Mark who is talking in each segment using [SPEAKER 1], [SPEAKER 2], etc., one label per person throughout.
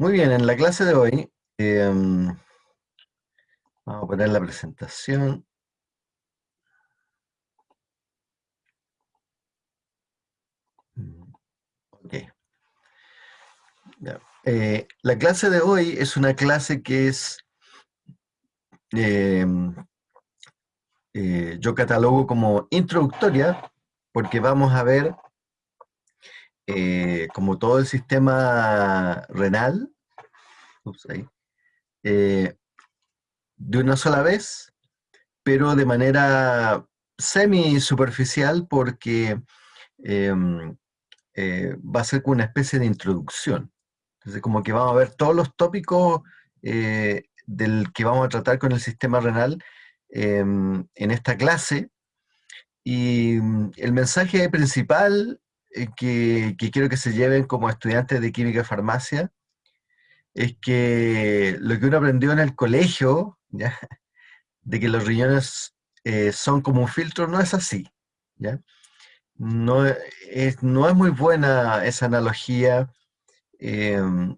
[SPEAKER 1] Muy bien, en la clase de hoy em, vamos a poner la presentación. Ok. Eh, la clase de hoy es una clase que es, em, eh, yo catalogo como introductoria, porque vamos a ver eh, como todo el sistema renal, eh, de una sola vez, pero de manera semi superficial porque em, eh, va a ser como una especie de introducción. Entonces, como que vamos a ver todos los tópicos del que vamos a tratar con el sistema renal em, en esta clase. Y mm, el mensaje principal eh, que, quiero que se lleven como estudiantes de química y farmacia es que lo que uno aprendió en el colegio, ¿ya? de que los riñones eh, son como un filtro, no es así. ¿ya? No, es, no es muy buena esa analogía em,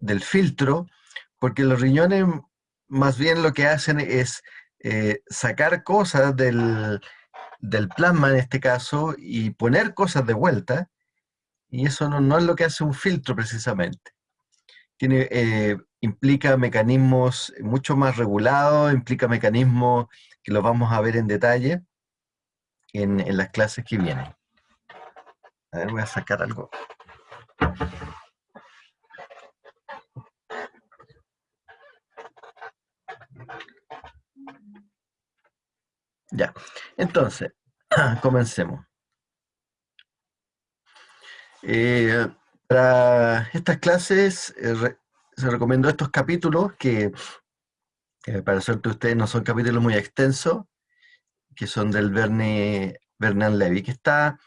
[SPEAKER 1] del filtro, porque los riñones más bien lo que hacen es eh, sacar cosas del, del plasma en este caso y poner cosas de vuelta, y eso no, es lo que hace un filtro precisamente. Tiene, eh, implica mecanismos mucho más regulados, implica mecanismos que los vamos a ver en detalle en, en las clases que vienen. A ver, voy a sacar algo. Ya, entonces, comencemos. Eh, para estas clases eh, se recomiendo estos capítulos que, para suerte ustedes no son capítulos muy extensos, que son del Verne, Levy, que está,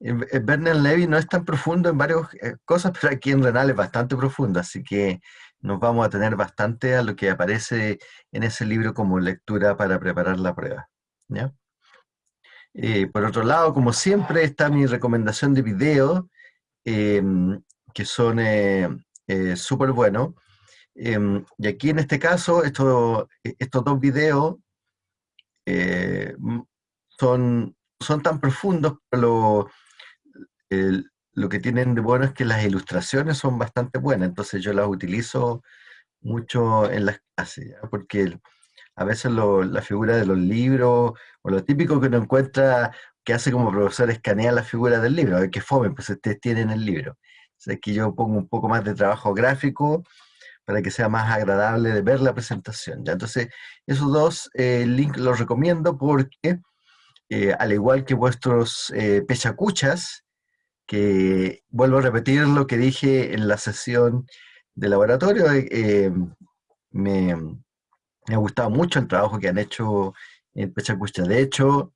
[SPEAKER 1] Vernon Levy no es tan profundo en varias eh, cosas, pero aquí en Renal es bastante profundo, así que nos vamos a tener bastante a lo que aparece en ese libro como lectura para preparar la prueba. Eh, por otro lado, como siempre, está mi recomendación de videos, em, que son eh, eh, súper buenos. Em, y aquí en este caso, estos dos videos son, son tan profundos, pero lo que tienen de bueno es que las ilustraciones son bastante buenas, entonces yo las utilizo mucho en las clases, porque a veces la figura de los libros, o lo típico que uno encuentra que hace como profesor escanea la figura del libro, a ver qué fome, pues ustedes tienen el libro. O que yo pongo un poco más de trabajo gráfico para que sea más agradable de ver la presentación. ¿ya? Entonces, esos dos eh, links los recomiendo porque, eh, al igual que vuestros eh, pechacuchas, que vuelvo a repetir lo que dije en la sesión de laboratorio, me, me ha gustado mucho el trabajo que han hecho en Pechacucha. De hecho,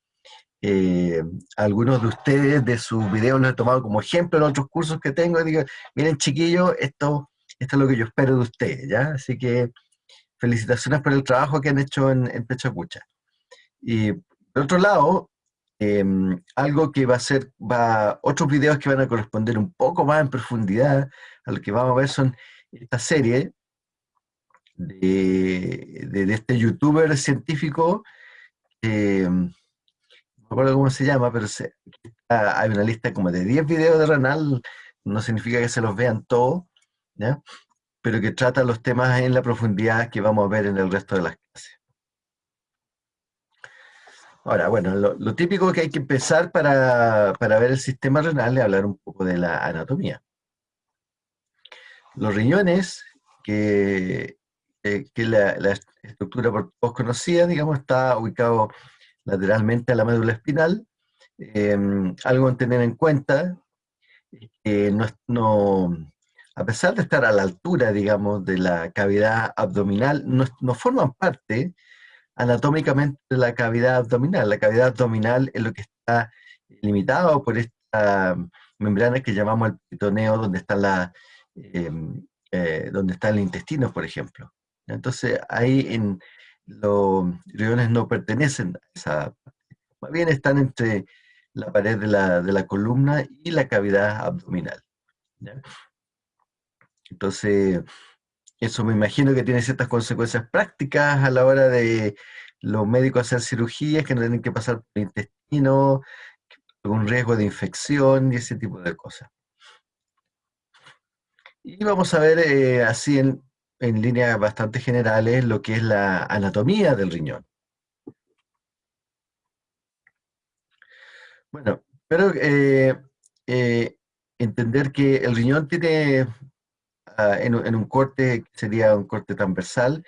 [SPEAKER 1] eh, algunos de ustedes de sus videos los he tomado como ejemplo en otros cursos que tengo. Y digo, miren chiquillos, esto, esto es lo que yo espero de ustedes, ¿ya? Así que felicitaciones por el trabajo que han hecho en, en Pechacucha. Y por otro lado, em, algo que va a ser, va, otros videos que van a corresponder un poco más en profundidad a lo que vamos a ver son esta serie, de, este youtuber científico, no me acuerdo cómo se llama, pero hay una lista como de 10 videos de Renal, no significa que se los vean todos, pero que trata los temas en la profundidad que vamos a ver en el resto de las clases. Ahora, bueno, lo, típico que hay que empezar para, para, ver el sistema renal es hablar un poco de la anatomía. Los riñones, que eh, que la, estructura por todos conocida, digamos, está ubicado lateralmente a la médula espinal. Em, algo a tener en cuenta, no, a pesar de estar a la altura, digamos, de la cavidad abdominal, no, no, forman parte anatómicamente de la cavidad abdominal. La cavidad abdominal es lo que está limitado por esta membrana que llamamos el peritoneo, donde está, la, em, eh, por ejemplo. Entonces ahí en los riñones no pertenecen a esa más bien están entre la pared de la, columna y la cavidad abdominal. Entonces, eso me imagino que tiene ciertas consecuencias prácticas a la hora de los médicos hacer cirugías que no tienen que pasar por el intestino, un riesgo de infección y ese tipo de cosas. Y vamos a ver eh, así en, en líneas bastante generales lo que es la anatomía del riñón. Bueno, pero eh, eh, entender que el riñón tiene, ah, en, un corte, sería un corte transversal,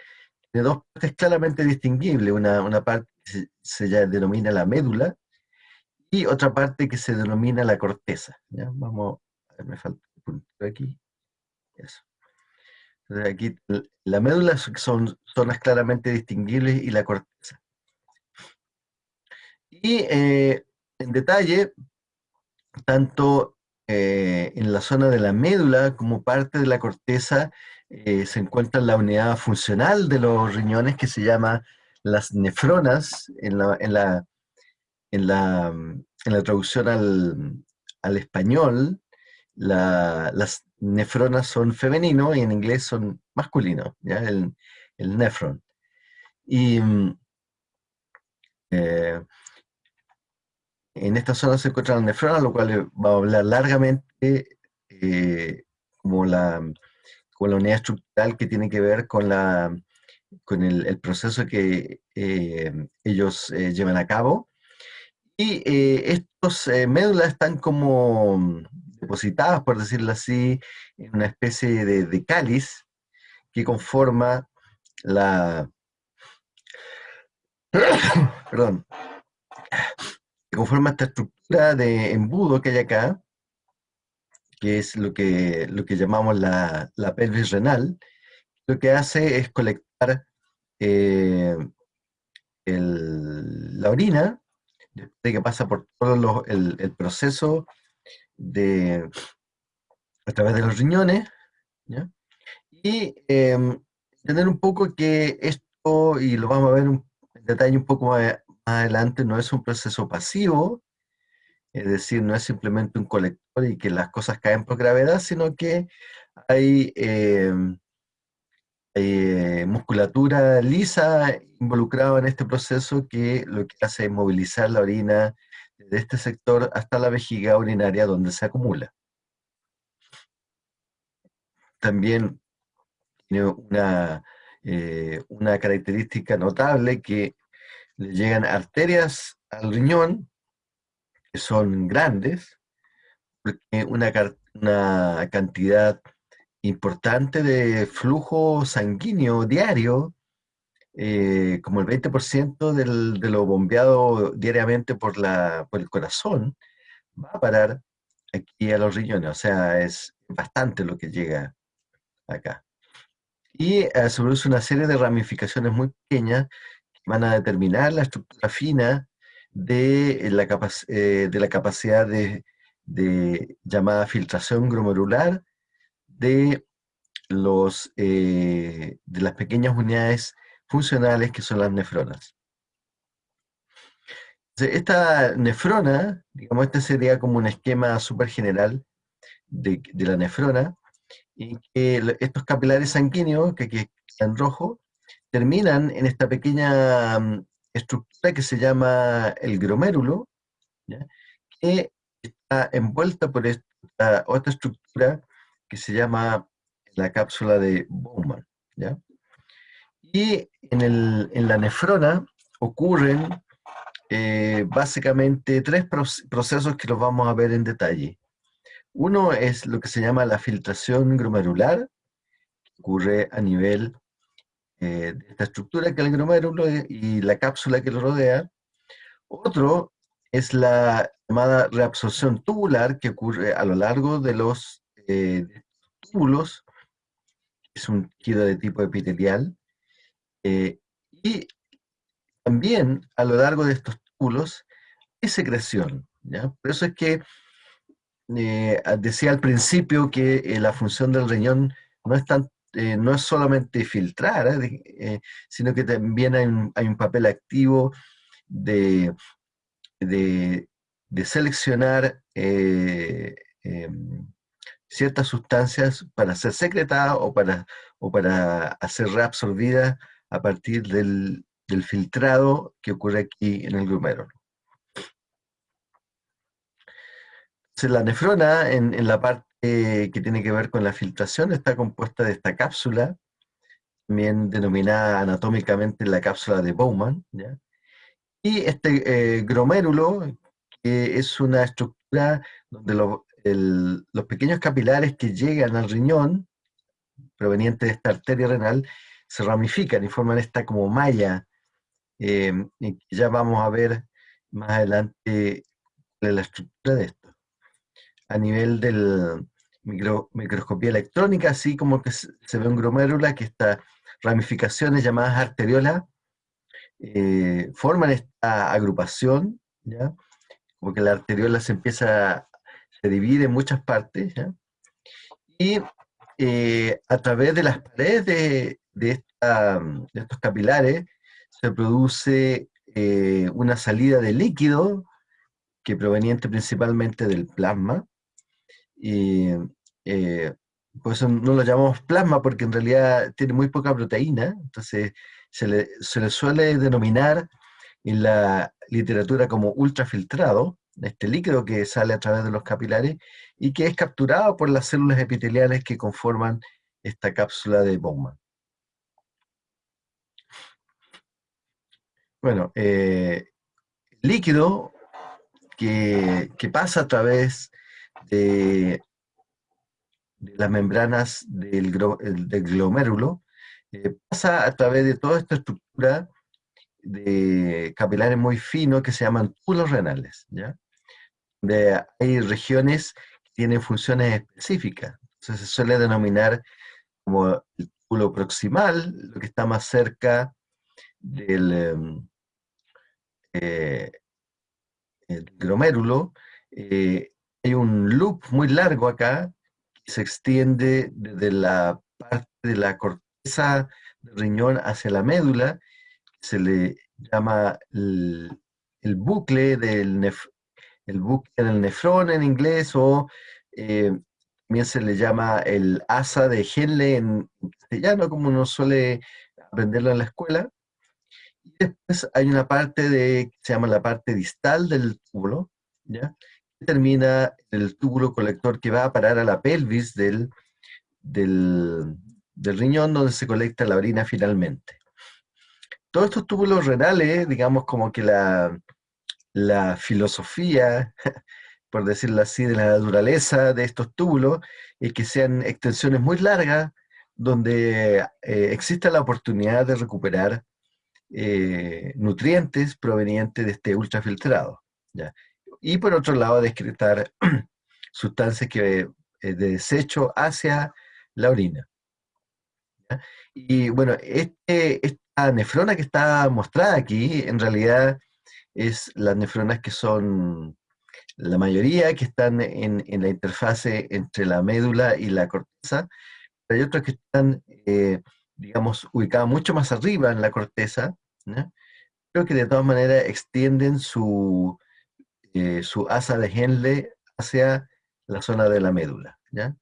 [SPEAKER 1] de dos partes claramente distinguibles. Una, parte que se, denomina la médula y otra parte que se denomina la corteza. Vamos, a ver, me falta un punto aquí. Eso. Aquí la médula son zonas claramente distinguibles y la corteza. Y eh, en detalle, tanto eh, en la zona de la médula como parte de la corteza eh, se encuentra la unidad funcional de los riñones que se llama las nefronas en la, en la, en la, en la traducción al, al español. Las nefronas son femeninos y en inglés son masculinos, ¿ya? El, el nefron. Y eh, en esta zona se encuentran nefronas, lo cual va a hablar largamente eh, como, la, como la unidad estructural que tiene que ver con, la, con el, proceso que eh, ellos eh, llevan a cabo. Y estos médulas están como depositadas, por decirlo así, en una especie de, cáliz que conforma la... Perdón conforma esta estructura de embudo que hay acá, que es lo que, lo que llamamos la, pelvis renal, lo que hace es colectar eh, la orina, de que pasa por todo el, proceso de, a través de los riñones, y em, entender un poco que esto, y lo vamos a ver en detalle un poco más, adelante no es un proceso pasivo, es decir, no es simplemente un colector y que las cosas caen por gravedad, sino que hay em, eh, musculatura lisa involucrada en este proceso que lo que hace es movilizar la orina de este sector hasta la vejiga urinaria donde se acumula. También tiene una, eh, una característica notable que le llegan arterias al riñón, que son grandes, porque una, una cantidad importante de flujo sanguíneo diario, eh, como el 20% del, de lo bombeado diariamente por, la, por el corazón, va a parar aquí a los riñones. O sea, es bastante lo que llega acá. Y eh, se produce una serie de ramificaciones muy pequeñas van a determinar la estructura fina de la, eh, de la capacidad de, llamada filtración glomerular de, los, eh, de las pequeñas unidades funcionales que son las nefronas. Esta nefrona, digamos, este sería como un esquema súper general de, la nefrona, y que estos capilares sanguíneos, que aquí están rojo, terminan en esta pequeña mm, estructura que se llama el glomérulo, que está envuelta por esta otra estructura que se llama la cápsula de Bowman. Y en, la nefrona ocurren eh, básicamente tres procesos que los vamos a ver en detalle. Uno es lo que se llama la filtración glomerular, que ocurre a nivel eh, esta estructura que es el glomérulo y la cápsula que lo rodea. Otro es la llamada reabsorción tubular que ocurre a lo largo de los eh, túbulos, es un tejido de tipo epitelial, eh, y también a lo largo de estos túbulos hay secreción. ¿ya? Por eso es que decía al principio que la función del riñón no es tan eh, no es solamente filtrar, ¿eh? Eh, sino que también hay un, papel activo de, de, seleccionar em, ciertas sustancias para ser secretadas o para, o para hacer reabsorbidas a partir del, filtrado que ocurre aquí en el glomérulo. Entonces, la nefrona, en, la parte que tiene que ver con la filtración, está compuesta de esta cápsula, también denominada anatómicamente la cápsula de Bowman, y este eh, glomérulo, que es una estructura donde los pequeños capilares que llegan al riñón, provenientes de esta arteria renal, se ramifican y forman esta como malla, eh, y ya vamos a ver más adelante la estructura de esto. A nivel de microscopía electrónica, así como que se, ve un gromérula que estas ramificaciones llamadas arteriolas eh, forman esta agrupación, ¿ya? como que la arteriola se empieza, se divide en muchas partes, y eh, a través de las paredes de, de, estos capilares se produce eh, una salida de líquido que proveniente principalmente del plasma. Y eh, por eso no lo llamamos plasma porque en realidad tiene muy poca proteína, entonces se le, se le suele denominar en la literatura como ultrafiltrado, este líquido que sale a través de los capilares y que es capturado por las células epiteliales que conforman esta cápsula de Bowman. Bueno, eh, líquido que, pasa a través de, las membranas del, glomérulo, eh, pasa a través de toda esta estructura de capilares muy finos que se llaman túbulos renales, ¿ya? hay regiones que tienen funciones específicas. Entonces se suele denominar como el túbulo proximal, lo que está más cerca del, em, eh, el glomérulo, eh, hay un loop muy largo acá que se extiende desde la parte de la corteza del riñón hacia la médula, se le llama el, bucle del el bucle del nefrón en inglés o eh, también se le llama el asa de Henle en castellano, como uno suele aprenderlo en la escuela. Y después hay una parte de, que se llama la parte distal del túbulo, ¿ya? que termina el túbulo colector que va a parar a la pelvis del, del, riñón donde se colecta la orina finalmente. Todos estos túbulos renales, digamos como que la, la filosofía, por decirlo así, de la naturaleza de estos túbulos, es que sean extensiones muy largas, donde eh, exista la oportunidad de recuperar eh, nutrientes provenientes de este ultrafiltrado. ¿ya? Y por otro lado, descritar sustancias que, eh, de desecho hacia la orina. Y bueno, este, esta nefrona que está mostrada aquí, en realidad es las nefronas que son la mayoría que están en, la interfase entre la médula y la corteza, hay otras que están eh, digamos, ubicada mucho más arriba en la corteza, pero que de todas maneras extienden su, eh, su asa de Henle hacia la zona de la médula. ¿ya?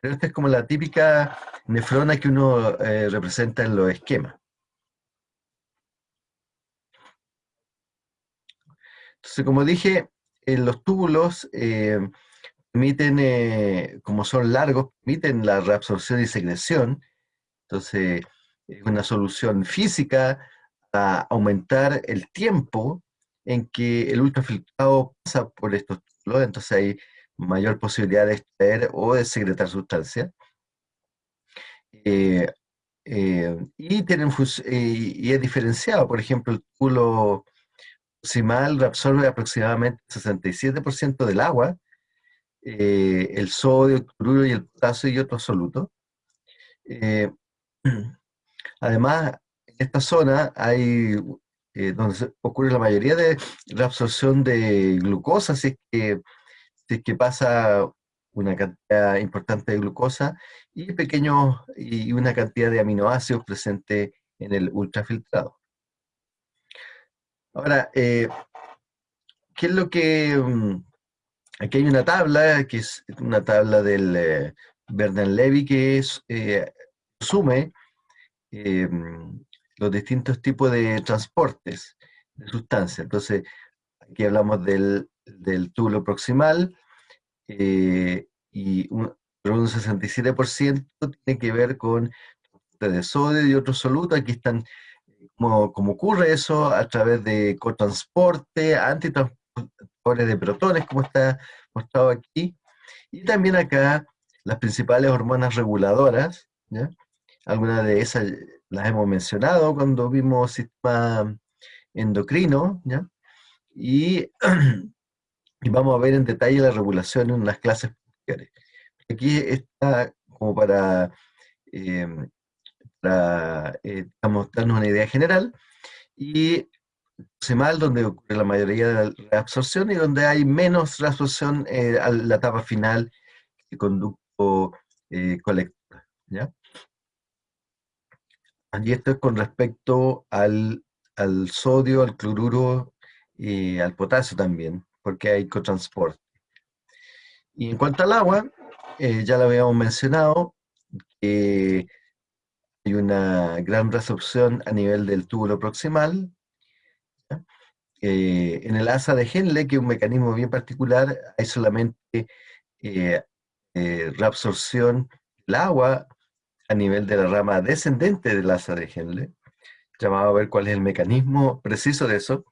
[SPEAKER 1] Pero esta es como la típica nefrona que uno eh, representa en los esquemas. Entonces, como dije, en los túbulos eh, permiten, como son largos, permiten la reabsorción y secreción, entonces, es una solución física a aumentar el tiempo en que el ultrafiltrado pasa por estos túbulos, entonces hay mayor posibilidad de extraer o de secretar sustancias. Eh, eh, y, tienen, y es diferenciado, por ejemplo, el túbulo proximal absorbe aproximadamente el 67% del agua, eh, el sodio, el cloruro y el potasio y otros solutos. Además, en esta zona hay eh, donde ocurre la mayoría de la absorción de glucosa, si es que, pasa una cantidad importante de glucosa y pequeños y una cantidad de aminoácidos presente en el ultrafiltrado. Ahora, eh, ¿qué es lo que mm, aquí hay una tabla, que es una tabla del eh, Levy, que es, eh, sume em, los distintos tipos de transportes de sustancias. Entonces, aquí hablamos del, del túbulo proximal, eh, y un, un 67% tiene que ver con de sodio y otros solutos. Aquí están, como, como ocurre eso, a través de cotransporte, antitransportadores de protones, como está mostrado aquí. Y también acá las principales hormonas reguladoras, ¿ya? Algunas de esas las hemos mencionado cuando vimos sistema endocrino, ¿ya? Y, y vamos a ver en detalle la regulación en las clases posteriores. Aquí está como para, eh, eh, darnos una idea general, y mal donde ocurre la mayoría de la reabsorción y donde hay menos reabsorción eh, a la etapa final del conducto colector. ¿ya? Y esto es con respecto al, al sodio, al cloruro y al potasio también, porque hay cotransporte. Y en cuanto al agua, eh, ya lo habíamos mencionado, que hay una gran resorción a nivel del túbulo proximal. Eh, en el asa de Henle, que es un mecanismo bien particular, hay solamente eh, reabsorción del agua a nivel de la rama descendente del asa de Henle. Vamos a ver cuál es el mecanismo preciso de eso.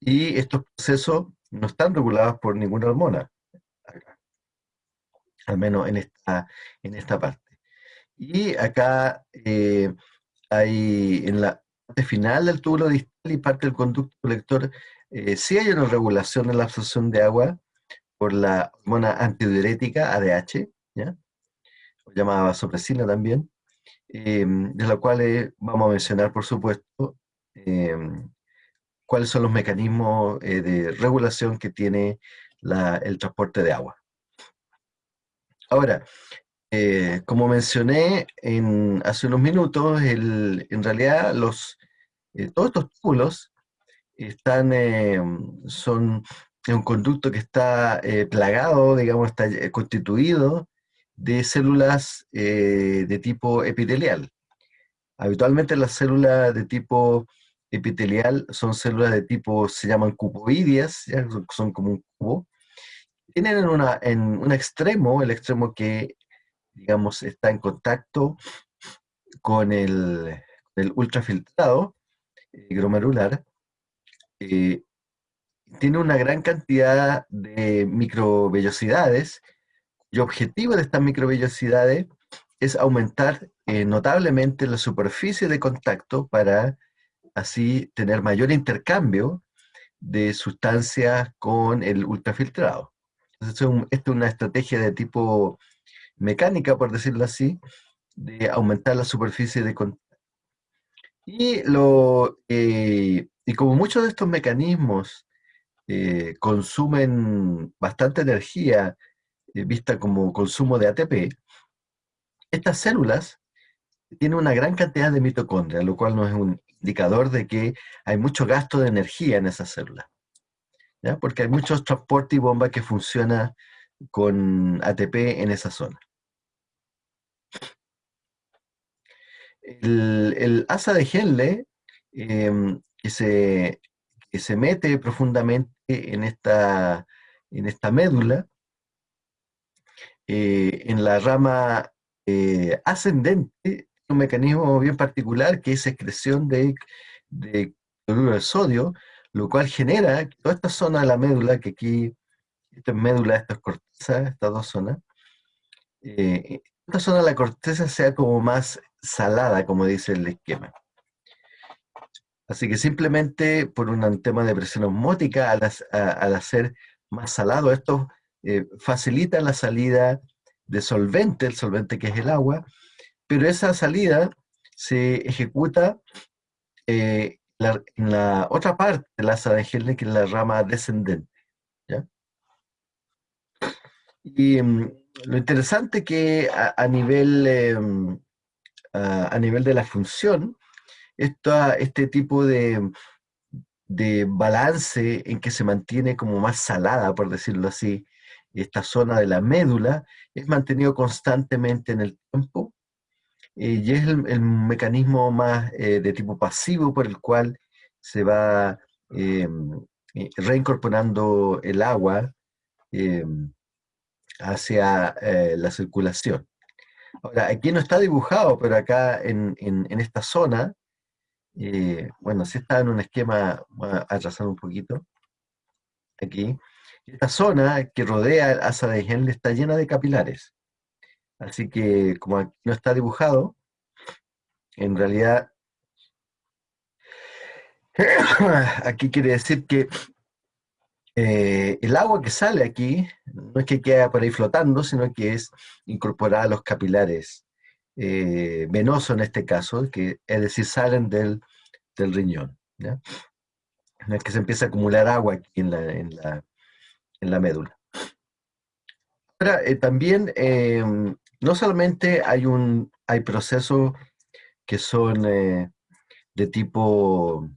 [SPEAKER 1] Y estos procesos no están regulados por ninguna hormona al menos en esta, en esta parte. Y acá eh, hay en la parte final del túbulo distal y parte del conducto colector, eh, sí hay una regulación en la absorción de agua por la hormona antidiurética ADH, ¿ya? Llamada vasopresina también, em, de la cual eh, vamos a mencionar, por supuesto, em, cuáles son los mecanismos de regulación que tiene el transporte de agua. Ahora, eh, como mencioné en, hace unos minutos, en realidad eh, todos estos túbulos están, eh, son un conducto que está plagado, digamos, está constituido de células de tipo epitelial. Habitualmente las células de tipo epitelial son células de tipo, se llaman cuboideas, son como un cubo, tienen en, una, en un extremo, el extremo que, digamos, está en contacto con el, el ultrafiltrado eh, glomerular, eh, tiene una gran cantidad de microvellosidades, y objetivo de estas microvellosidades es aumentar eh, notablemente la superficie de contacto para así tener mayor intercambio de sustancias con el ultrafiltrado. Esto es, una estrategia de tipo mecánica, por decirlo así, de aumentar la superficie de contacto. Y, eh, como muchos de estos mecanismos eh, consumen bastante energía, vista como consumo de ATP, estas células tienen una gran cantidad de mitocondrias, lo cual no es un indicador de que hay mucho gasto de energía en esas células porque hay muchos transportes y bombas que funcionan con ATP en esa zona. El, asa de Henle, em, que, se, se mete profundamente en esta, en esta médula, eh, en la rama eh, ascendente, un mecanismo bien particular que es excreción de, de cloruro de sodio, lo cual genera que toda esta zona de la médula, que aquí, esta es médula, esta es corteza, estas dos zonas, eh, esta zona de la corteza sea como más salada, como dice el esquema. Así que simplemente por un tema de presión osmótica, al, hacer más salado, esto eh, facilita la salida de solvente, el solvente que es el agua, pero esa salida se ejecuta eh, en la otra parte del asa de que es la rama descendente. Y mm, lo interesante que a, nivel, em, a, nivel de la función, este tipo de, de balance en que se mantiene como más salada, por decirlo así, esta zona de la médula, es mantenido constantemente en el tiempo eh, y es el, mecanismo más eh, de tipo pasivo por el cual se va em, eh, reincorporando el agua em, hacia la circulación. Ahora, aquí no está dibujado, pero acá en, en esta zona, bueno, sí está en un esquema, voy a atrasar un poquito, aquí, esta zona que rodea el asa de Henle está llena de capilares. Así que como aquí no está dibujado, en realidad aquí quiere decir que eh, el agua que sale aquí no es que quede por ahí flotando, sino que es incorporada a los capilares eh, venosos en este caso, que es decir, salen del, riñón. ¿ya? No es que se empiece a acumular agua aquí en la, médula. Ahora, eh, también no solamente hay, un, hay procesos que son eh, de tipo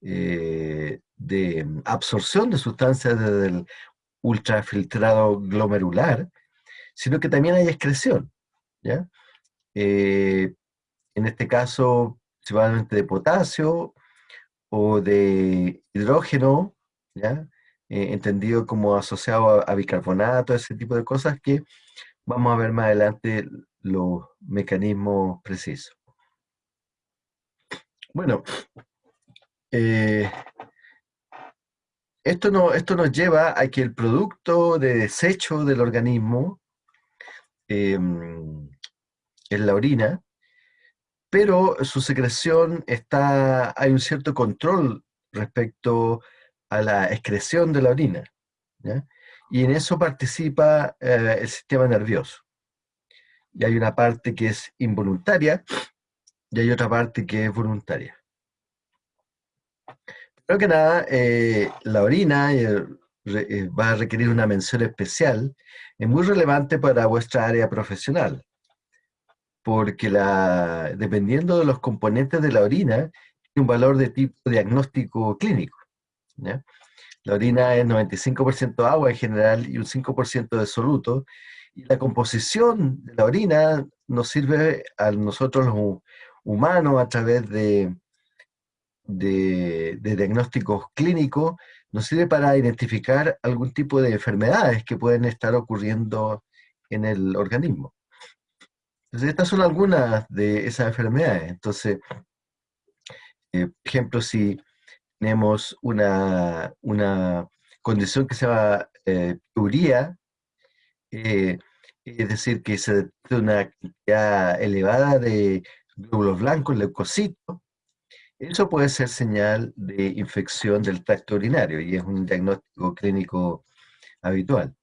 [SPEAKER 1] eh, de absorción de sustancias desde el ultrafiltrado glomerular, sino que también hay excreción. ¿ya? En este caso, principalmente de potasio o de hidrógeno, ¿ya? Entendido como asociado a, bicarbonato, ese tipo de cosas que vamos a ver más adelante los mecanismos precisos. Bueno, eh, esto, no, esto nos lleva a que el producto de desecho del organismo em, es la orina, pero su secreción está, hay un cierto control respecto a la excreción de la orina, y en eso participa eh, el sistema nervioso y hay una parte que es involuntaria y hay otra parte que es voluntaria. Primero que nada, eh, la orina eh, va a requerir una mención especial, es muy relevante para vuestra área profesional, porque la, dependiendo de los componentes de la orina, tiene un valor de tipo diagnóstico clínico. La orina es 95% agua en general y un 5% de soluto, y la composición de la orina nos sirve a nosotros los humanos a través de, de, diagnósticos clínicos, nos sirve para identificar algún tipo de enfermedades que pueden estar ocurriendo en el organismo. Entonces, estas son algunas de esas enfermedades. Entonces, eh, por ejemplo, si tenemos una, una condición que se llama eh, eh, es decir, que se detecta una cantidad elevada de glóbulos blancos, leucocitos, eso puede ser señal de infección del tracto urinario y es un diagnóstico clínico habitual.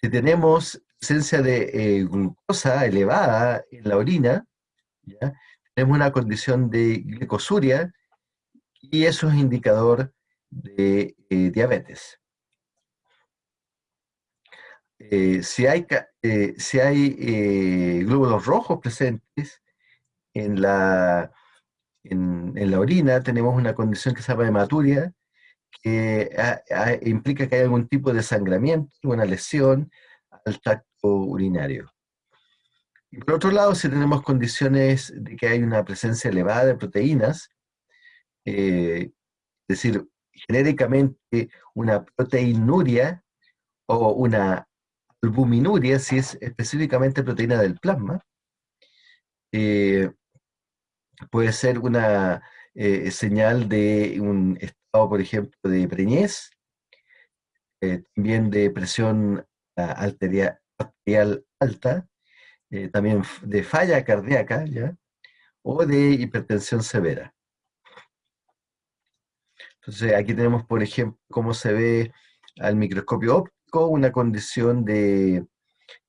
[SPEAKER 1] Si tenemos presencia de eh, glucosa elevada en la orina, tenemos una condición de glicosuria y eso es indicador de eh, diabetes. Eh, si hay, eh, si hay glóbulos rojos presentes en la, en, la orina, tenemos una condición que se llama hematuria, que implica que hay algún tipo de sangramiento, una lesión al tracto urinario. Y por otro lado, si tenemos condiciones de que hay una presencia elevada de proteínas, es decir, genéricamente una proteinuria o una albuminuria, si es específicamente proteína del plasma, eh, puede ser una eh, señal de un estado, por ejemplo, de preñez, eh, también de presión ah, arterial, alta, también de falla cardíaca, ¿ya? o de hipertensión severa. Entonces aquí tenemos, por ejemplo, cómo se ve al microscopio óptico una condición de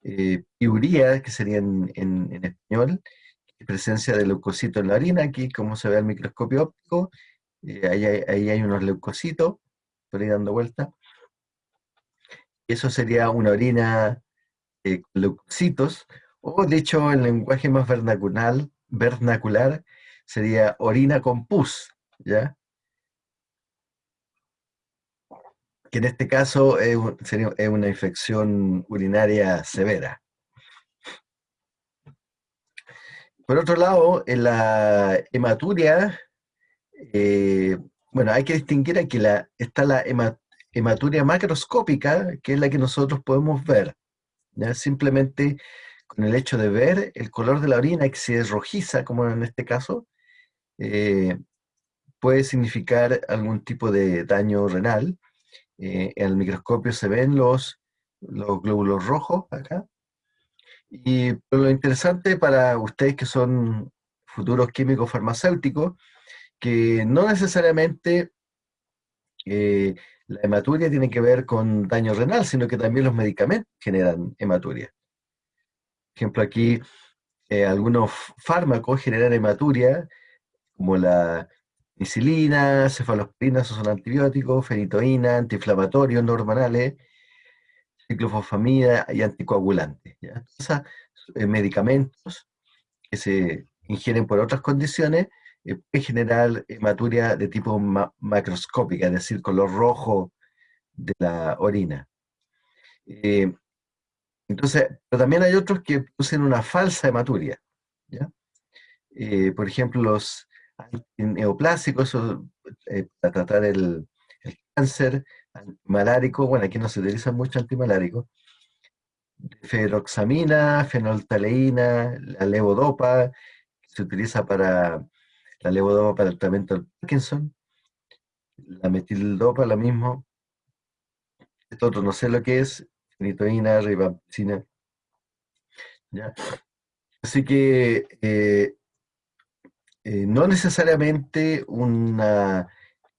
[SPEAKER 1] eh, piuría, que sería en, español, presencia de leucocitos en la orina, aquí como se ve al microscopio óptico, eh, ahí, hay, unos leucocitos, por ahí dando vuelta. Eso sería una orina eh, con leucocitos, o de hecho en lenguaje más vernacular, vernacular sería orina con pus, ¿ya? Que en este caso es, una infección urinaria severa. Por otro lado, en la hematuria, eh, bueno, hay que distinguir aquí, la, está la hematuria macroscópica, que es la que nosotros podemos ver. Simplemente con el hecho de ver el color de la orina, que si es rojiza, como en este caso, eh, puede significar algún tipo de daño renal. Eh, en el microscopio se ven los, los glóbulos rojos acá. Y lo interesante para ustedes que son futuros químicos farmacéuticos, que no necesariamente eh, la hematuria tiene que ver con daño renal, sino que también los medicamentos generan hematuria. Por ejemplo, aquí eh, algunos fármacos generan hematuria, como la penicilina, cefalosporina, esos son antibióticos, fenitoína, antiinflamatorios hormonales, ciclofosfamida y anticoagulantes. Esos eh, medicamentos que se ingieren por otras condiciones eh, pueden generar hematuria de tipo macroscópica, es decir, color rojo de la orina. Eh, entonces, pero también hay otros que producen una falsa hematuria. por ejemplo, los neoplásicos, para tratar el, el cáncer, antimalárico, bueno, aquí no se utiliza mucho antimalárico, feroxamina, fenoltaleína, la levodopa, se utiliza para la levodopa para el tratamiento del Parkinson, la metildopa, la misma, esto otro no sé lo que es, fenitoína, ribampicina, ¿ya? Así que eh, eh, no necesariamente una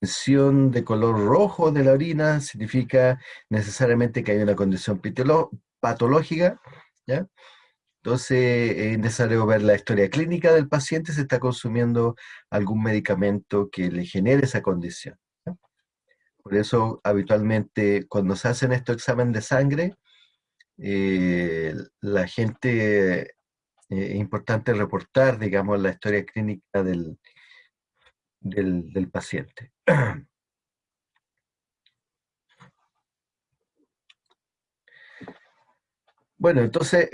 [SPEAKER 1] de color rojo de la orina significa necesariamente que hay una condición patológica, ¿ya? Entonces es necesario ver la historia clínica del paciente si está consumiendo algún medicamento que le genere esa condición. Por eso habitualmente cuando se hacen estos exámenes de sangre, eh, la gente, eh, importante reportar, digamos, la historia clínica del, del, paciente. Bueno, entonces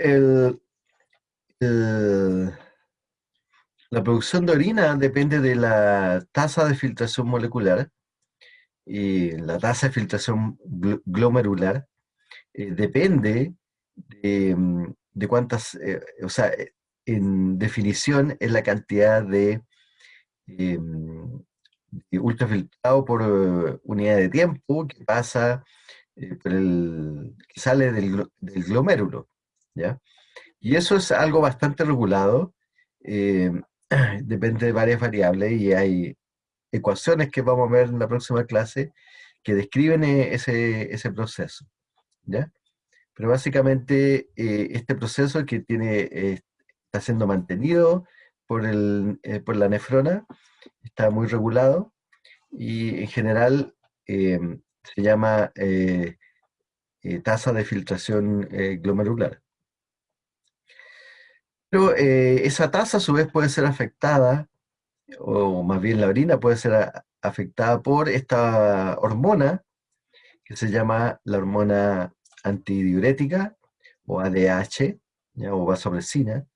[SPEAKER 1] la producción de orina depende de la tasa de filtración molecular y la tasa de filtración glomerular eh, depende de, mm, cuántas, eh, o sea, en definición es la cantidad de eh, ultrafiltrado por eh, unidad de tiempo que pasa eh, por el, que sale del, glomérulo. ¿ya? Y eso es algo bastante regulado, eh, depende de varias variables y hay ecuaciones que vamos a ver en la próxima clase que describen ese, ese proceso. ¿ya? Pero básicamente este proceso que tiene, está siendo mantenido por, el, eh, por la nefrona, está muy regulado y en general eh, se llama eh, tasa de filtración glomerular. Pero esa tasa a su vez puede ser afectada, o más bien la orina puede ser afectada por esta hormona que se llama la hormona antidiurética o ADH o vasopresina,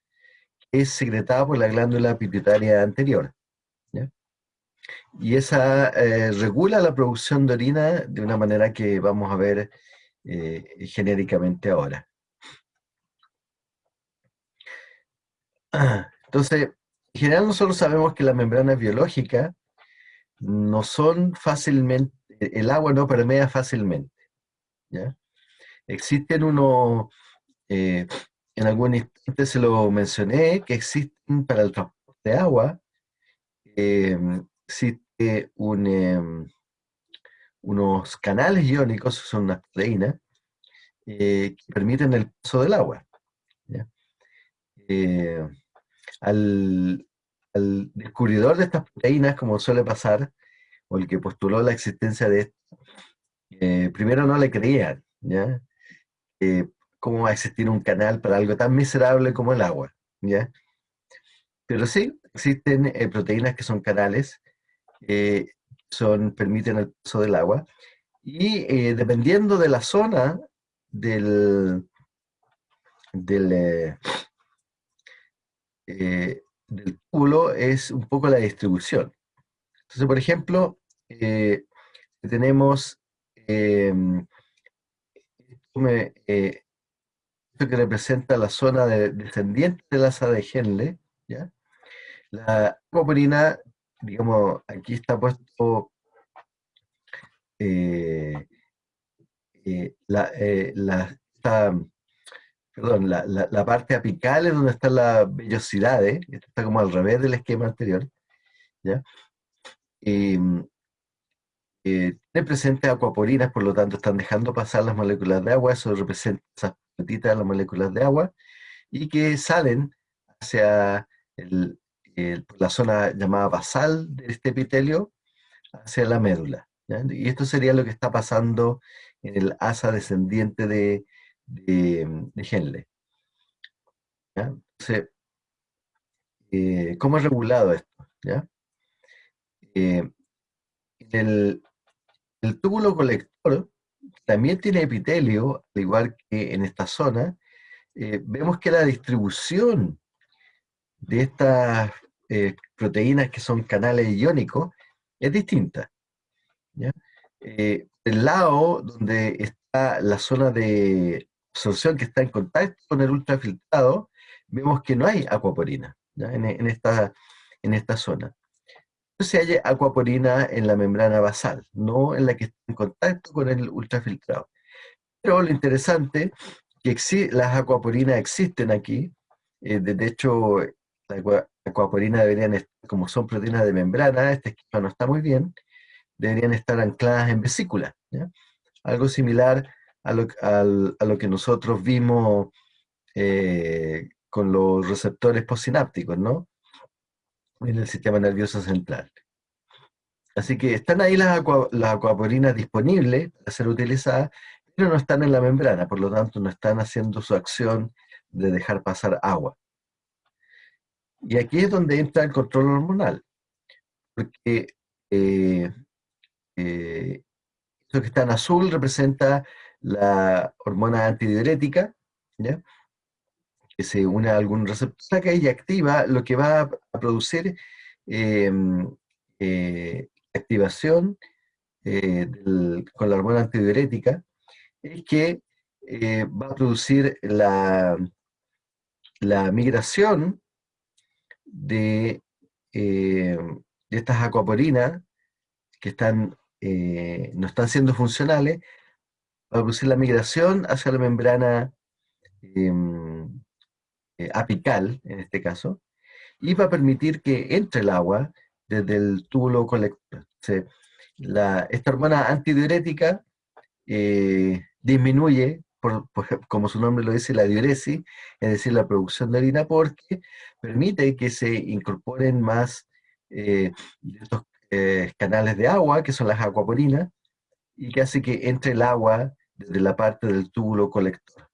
[SPEAKER 1] es secretada por la glándula pituitaria anterior. Y esa eh, regula la producción de orina de una manera que vamos a ver eh, genéricamente ahora. Entonces, en general nosotros sabemos que las membranas biológicas no son fácilmente, el agua no permea fácilmente. Existen unos eh, en algún instante se lo mencioné, que existen para el transporte de agua, existe em, unos canales iónicos, son unas proteínas, eh, que permiten el paso del agua. Eh, al, descubridor de estas proteínas, como suele pasar, o el que postuló la existencia de esto, eh, primero no le creían, ¿ya? Cómo va a existir un canal para algo tan miserable como el agua, ¿ya? Pero sí, existen eh, proteínas que son canales, son, permiten el paso del agua, Y eh, dependiendo de la zona del, del, eh, eh, del túbulo es un poco la distribución. Entonces, por ejemplo, tenemos em, esto que representa la zona de, descendiente de la asa de Henle, ¿ya? La acuaporina, digamos, aquí está puesto eh, eh, la, eh, la, perdón, la, la, parte apical es donde están las vellosidades, esto está como al revés del esquema anterior, ¿ya? Tiene presente acuaporinas, por lo tanto están dejando pasar las moléculas de agua, eso representa esas petitas de las moléculas de agua, y que salen hacia la zona llamada basal de este epitelio, hacia la médula. Y esto sería lo que está pasando en el asa descendiente de, de, Henle. Entonces, eh, ¿cómo es regulado esto? Eh, el, túbulo colector también tiene epitelio, al igual que en esta zona. Eh, vemos que la distribución de estas proteínas que son canales iónicos es distinta. Eh, el lado donde está la zona de absorción que está en contacto con el ultrafiltrado, vemos que no hay acuaporina En, esta, en esta zona. Se hay acuaporina en la membrana basal, no en la que está en contacto con el ultrafiltrado. Pero lo interesante es que las acuaporinas existen aquí, eh, de hecho, la acuaporina deberían estar, como son proteínas de membrana, este esquema no está muy bien, deberían estar ancladas en vesícula. Algo similar a lo, que nosotros vimos eh, con los receptores postsinápticos, ¿no? En el sistema nervioso central. Así que están ahí las, acuaporinas disponibles para ser utilizadas, pero no están en la membrana, por lo tanto no están haciendo su acción de dejar pasar agua. Y aquí es donde entra el control hormonal, porque eh, eh, esto que está en azul representa la hormona antidiurética, que se une a algún receptor y activa lo que va a producir em, eh, activación eh, con la hormona antidiurética, es que va a producir la, la migración de, de estas acuaporinas que están eh, no están siendo funcionales, va a producir la migración hacia la membrana em, eh, apical, en este caso, y va a permitir que entre el agua desde el túbulo colector. esta hormona antidiurética eh, disminuye, como su nombre lo dice, la diuresis, es decir, la producción de orina, porque permite que se incorporen más de estos eh, canales de agua, que son las acuaporinas, y que hace que entre el agua desde la parte del túbulo colector.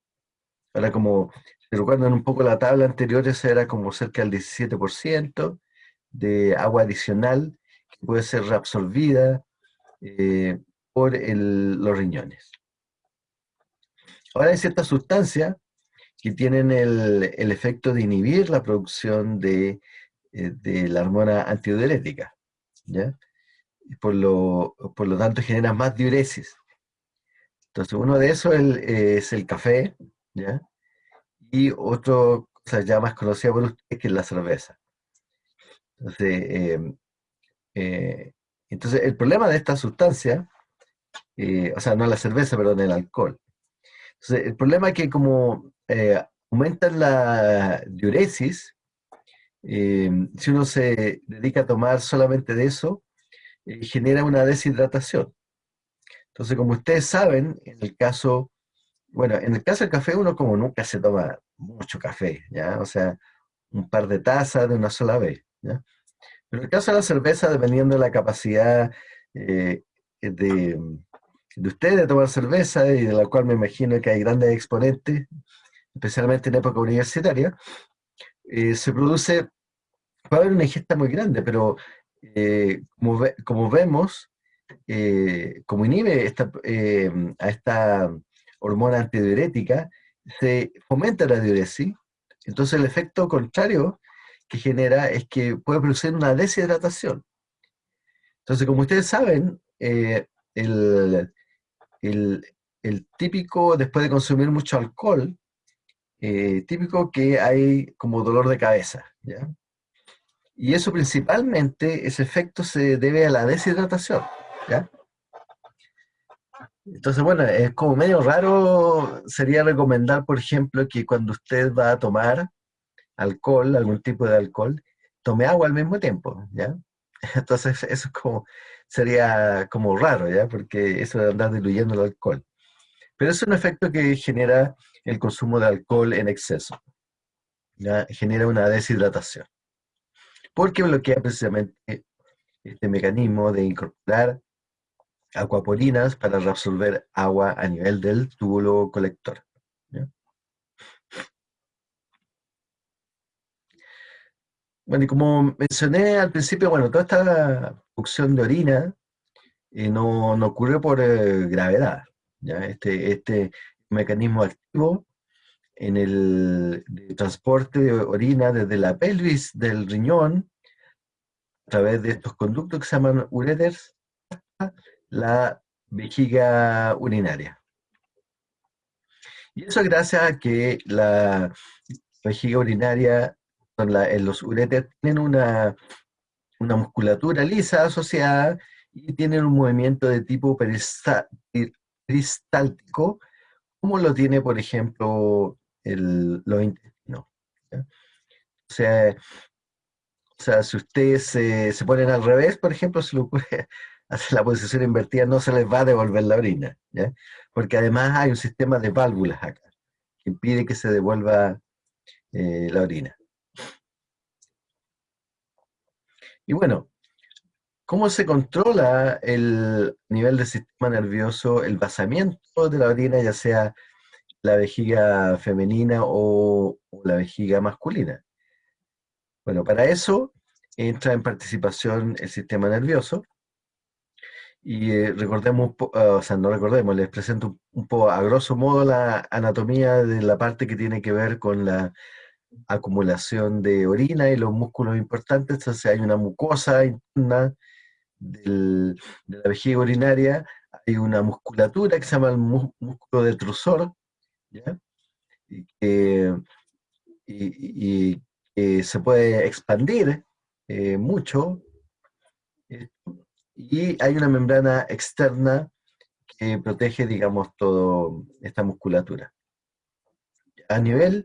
[SPEAKER 1] Ahora, como recuerdan un poco la tabla anterior, esa era como cerca del 17% de agua adicional que puede ser reabsorbida eh, por los riñones. Ahora hay ciertas sustancias que tienen el, efecto de inhibir la producción de, eh, de la hormona antidiurética. ¿ya? Por lo, por lo tanto genera más diuresis. Entonces uno de esos es el, café, ¿ya? Y otro cosa ya más conocida por ustedes que es la cerveza. Entonces, em, eh, entonces el problema de esta sustancia, eh, o sea, no la cerveza, perdón, el alcohol. Entonces, el problema es que como eh, aumentan la diuresis, eh, si uno se dedica a tomar solamente de eso, genera una deshidratación. Entonces, como ustedes saben, en el caso, bueno, en el caso del café uno como nunca se toma mucho café, ¿ya? O sea, un par de tazas de una sola vez, ¿ya? Pero en el caso de la cerveza, dependiendo de la capacidad eh, de, de ustedes de tomar cerveza, y de la cual me imagino que hay grandes exponentes, especialmente en época universitaria, se produce va a haber una ingesta muy grande, pero eh, como, vemos, eh, como inhibe esta, eh, a esta hormona antidiurética, se fomenta la diuresis, entonces el efecto contrario que genera es que puede producir una deshidratación. Entonces, como ustedes saben, eh, el, típico, después de consumir mucho alcohol, típico que hay como dolor de cabeza, ¿ya? Y eso principalmente, ese efecto se debe a la deshidratación, ¿ya? Entonces, bueno, es como medio raro, sería recomendar, por ejemplo, que cuando usted va a tomar alcohol, algún tipo de alcohol, tome agua al mismo tiempo, ¿ya? Entonces, eso es como, sería como raro, ¿ya? Porque eso de andar diluyendo el alcohol. Pero es un efecto que genera el consumo de alcohol en exceso, ¿ya? Genera una deshidratación porque bloquea precisamente este mecanismo de incorporar acuaporinas para reabsorber agua a nivel del túbulo colector. Bueno, y como mencioné al principio, bueno, toda esta producción de orina eh, no, ocurre por eh, gravedad. ¿ya? Este, este mecanismo activo en el transporte de orina desde la pelvis del riñón a través de estos conductos que se llaman ureters la vejiga urinaria. Y eso gracias a que la vejiga urinaria, en los ureters, tienen una, una musculatura lisa asociada y tienen un movimiento de tipo peristáltico, como lo tiene, por ejemplo, el, los intestinos. O sea, o sea, si ustedes se, ponen al revés, por ejemplo, si lo ocurre hacer la posición invertida, no se les va a devolver la orina, ¿ya? Porque además hay un sistema de válvulas acá, que impide que se devuelva eh, la orina. Y bueno, ¿cómo se controla el nivel del sistema nervioso, el basamiento de la orina, ya sea la vejiga femenina o, la vejiga masculina. Bueno, para eso entra en participación el sistema nervioso. Y eh, recordemos, ah, o sea, no recordemos, les presento un, poco a grosso modo la anatomía de la parte que tiene que ver con la acumulación de orina y los músculos importantes. Entonces hay una mucosa interna de la vejiga urinaria, hay una musculatura que se llama el músculo detrusor, y que se puede expandir eh, mucho, y hay una membrana externa que protege, digamos, toda esta musculatura. A nivel,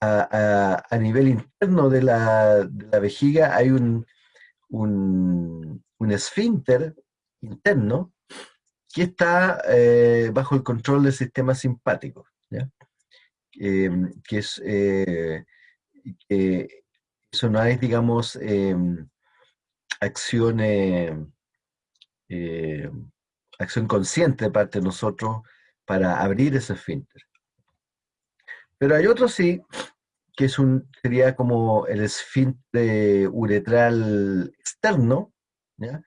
[SPEAKER 1] a, nivel interno de la, vejiga hay un, un, esfínter interno que está eh, bajo el control del sistema simpático. Em, que es, eh, que eso no es, digamos, em, acción, em, acción consciente de parte de nosotros para abrir ese esfínter. Pero hay otro sí, que es un, sería como el esfínter uretral externo, ¿ya?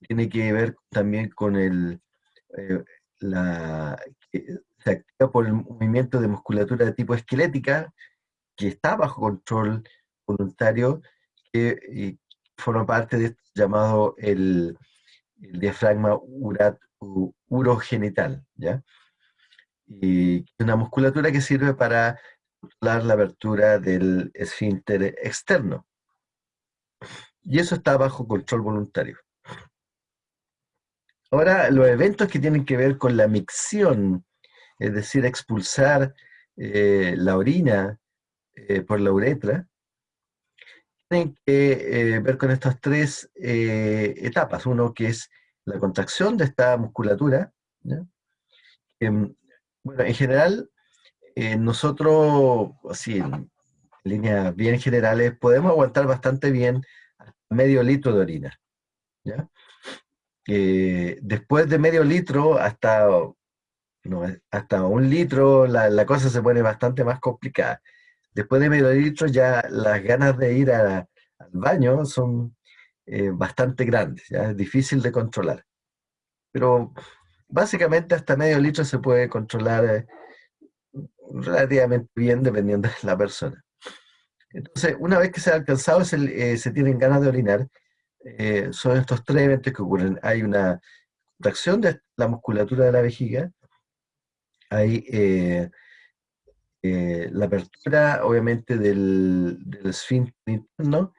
[SPEAKER 1] tiene que ver también con el, eh, la, se activa por el movimiento de musculatura de tipo esquelética, que está bajo control voluntario, que forma parte de esto llamado el, diafragma urat, urogenital, ¿ya? Y una musculatura que sirve para controlar la apertura del esfínter externo. Y eso está bajo control voluntario. Ahora, los eventos que tienen que ver con la micción es decir, expulsar eh, la orina eh, por la uretra, tienen que eh, ver con estas tres etapas. Uno que es la contracción de esta musculatura. Em, bueno, en general, nosotros, así en líneas bien generales, podemos aguantar bastante bien medio litro de orina. después de medio litro hasta no, hasta un litro la, cosa se pone bastante más complicada. Después de medio litro ya las ganas de ir al baño son eh, bastante grandes, ya es difícil de controlar. pero básicamente hasta medio litro se puede controlar eh, relativamente bien dependiendo de la persona. Entonces, una vez que se ha alcanzado, se, eh, se tienen ganas de orinar, eh, son estos tres eventos que ocurren. Hay una contracción de la musculatura de la vejiga, hay la apertura, obviamente, del, del esfínter interno,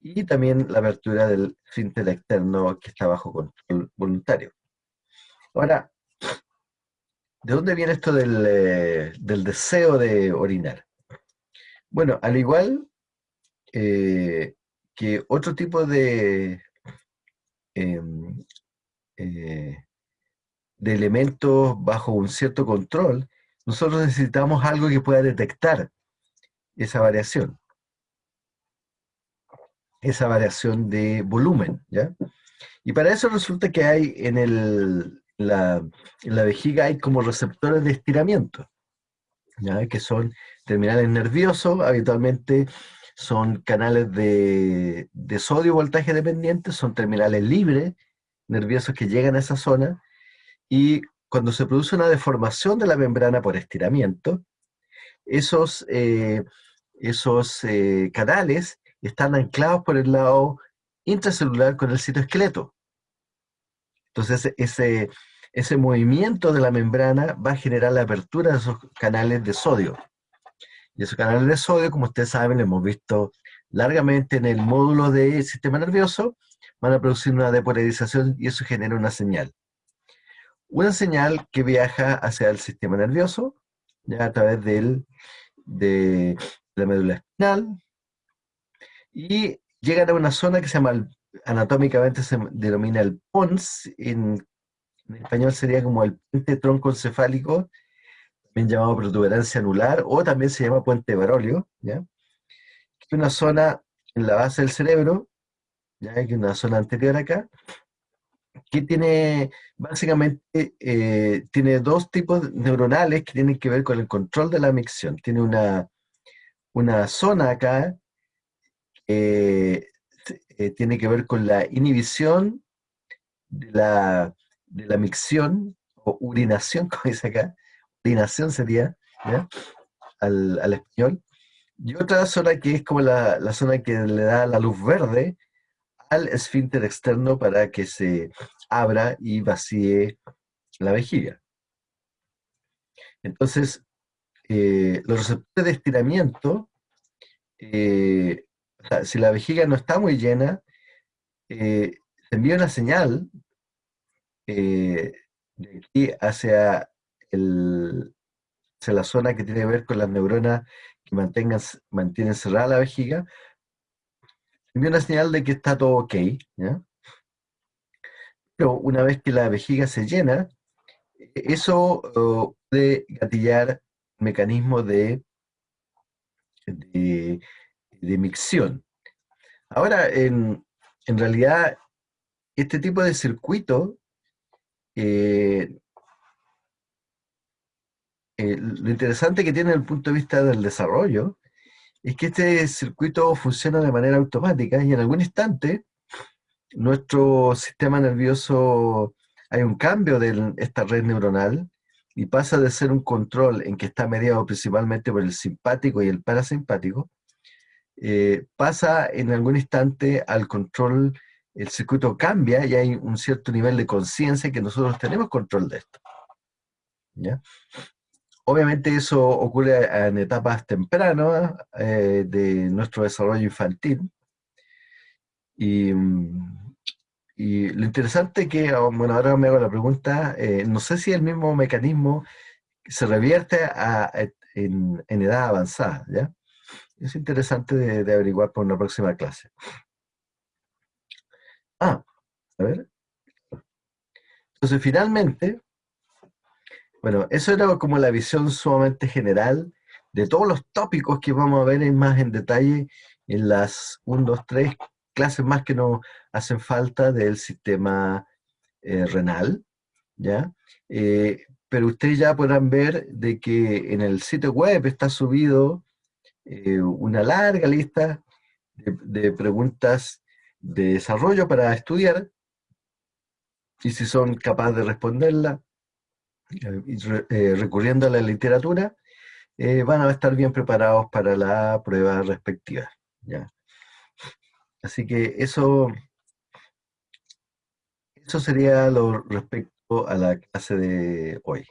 [SPEAKER 1] y también la apertura del esfínter externo que está bajo control voluntario. Ahora, ¿de dónde viene esto del, eh, deseo de orinar? Bueno, al igual eh, que otro tipo de, em, eh, de elementos bajo un cierto control, nosotros necesitamos algo que pueda detectar esa variación esa variación de volumen, ¿ya? Y para eso resulta que hay en, el, la, vejiga hay como receptores de estiramiento, ¿ya? que son terminales nerviosos, habitualmente son canales de, de sodio voltaje dependiente, son terminales libres, nerviosos que llegan a esa zona, y cuando se produce una deformación de la membrana por estiramiento, esos, eh, esos eh, canales están anclados por el lado intracelular con el citoesqueleto. Entonces, ese, ese movimiento de la membrana va a generar la apertura de esos canales de sodio. Y esos canales de sodio, como ustedes saben, lo hemos visto largamente en el módulo del sistema nervioso, van a producir una depolarización y eso genera una señal. Una señal que viaja hacia el sistema nervioso, ya a través del, de la médula espinal, y llegan a una zona que se llama, anatómicamente se denomina el pons, en, español sería como el puente troncoencefálico, también llamado protuberancia anular, o también se llama puente barolio, ¿ya? es una zona en la base del cerebro, ya que una zona anterior acá, que tiene básicamente eh, tiene dos tipos neuronales que tienen que ver con el control de la micción. Tiene una, una zona acá eh, eh, tiene que ver con la inhibición de la, de la micción o urinación, como dice acá, urinación sería, Al, español, y otra zona que es como la, la, zona que le da la luz verde al esfínter externo para que se abra y vacíe la vejiga. Entonces, eh, los receptores de estiramiento si la vejiga no está muy llena, eh, se envía una señal eh, de aquí hacia, la zona que tiene que ver con las neuronas que mantengan, mantienen cerrada la vejiga, envía una señal de que está todo ok, Pero una vez que la vejiga se llena, eso oh, puede gatillar mecanismo de, de micción. Ahora, en, realidad, este tipo de circuito, eh, eh, lo interesante que tiene desde el punto de vista del desarrollo, es que este circuito funciona de manera automática y en algún instante nuestro sistema nervioso, hay un cambio de esta red neuronal y pasa de ser un control en que está mediado principalmente por el simpático y el parasimpático, eh, pasa en algún instante al control, el circuito cambia y hay un cierto nivel de conciencia que nosotros tenemos control de esto. Obviamente eso ocurre en etapas tempranas eh, de nuestro desarrollo infantil. Y, lo interesante que, bueno, ahora me hago la pregunta, eh, no sé si el mismo mecanismo se revierte en, edad avanzada, ¿ya? Es interesante de, averiguar por una próxima clase. Ah, a ver. Entonces, finalmente, bueno, eso era como la visión sumamente general de todos los tópicos que vamos a ver más en detalle en las 1, 2, 3 clases más que nos hacen falta del sistema eh, renal, ¿ya? Eh, pero ustedes ya podrán ver de que en el sitio web está subido eh, una larga lista de, preguntas de desarrollo para estudiar, y si son capaces de responderla, eh, recurriendo a la literatura, van a estar bien preparados para la prueba respectiva. ¿ya? Así que eso, eso sería lo respecto a la clase de hoy.